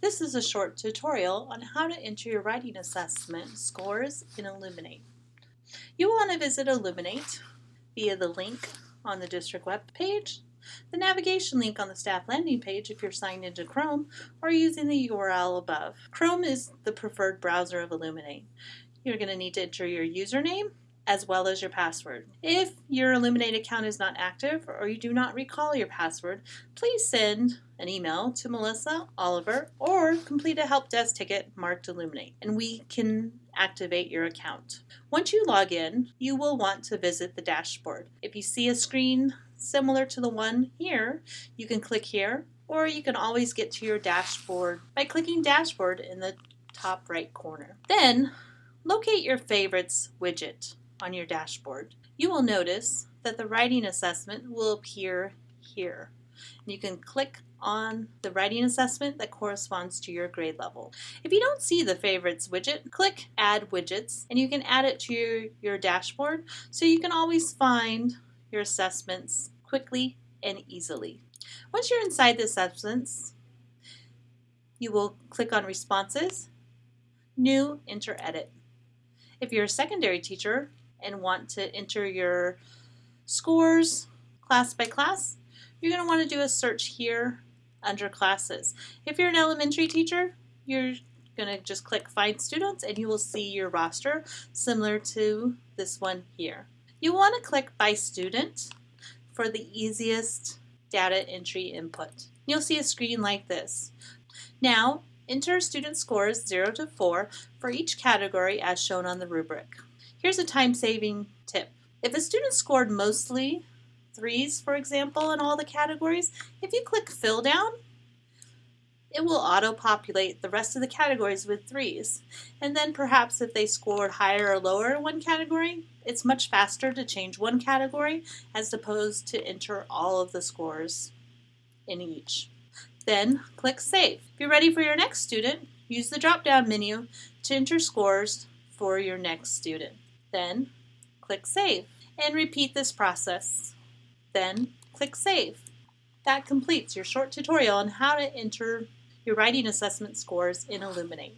This is a short tutorial on how to enter your writing assessment scores in Illuminate. You will want to visit Illuminate via the link on the district web page, the navigation link on the staff landing page if you're signed into Chrome, or using the URL above. Chrome is the preferred browser of Illuminate. You're going to need to enter your username as well as your password. If your Illuminate account is not active or you do not recall your password, please send an email to Melissa, Oliver, or complete a help desk ticket marked Illuminate, and we can activate your account. Once you log in, you will want to visit the dashboard. If you see a screen similar to the one here, you can click here, or you can always get to your dashboard by clicking dashboard in the top right corner. Then, locate your favorites widget on your dashboard. You will notice that the writing assessment will appear here. You can click on the writing assessment that corresponds to your grade level. If you don't see the favorites widget, click add widgets and you can add it to your, your dashboard so you can always find your assessments quickly and easily. Once you're inside the assessments, you will click on responses, new, enter edit. If you're a secondary teacher, and want to enter your scores class by class, you're going to want to do a search here under classes. If you're an elementary teacher, you're going to just click find students and you will see your roster similar to this one here. You want to click by student for the easiest data entry input. You'll see a screen like this. Now, enter student scores 0 to 4 for each category as shown on the rubric. Here's a time-saving tip. If a student scored mostly threes, for example, in all the categories, if you click fill down, it will auto-populate the rest of the categories with threes. And then perhaps if they scored higher or lower in one category, it's much faster to change one category as opposed to enter all of the scores in each. Then click Save. If you're ready for your next student, use the drop-down menu to enter scores for your next student. Then click Save and repeat this process. Then click Save. That completes your short tutorial on how to enter your writing assessment scores in Illuminate.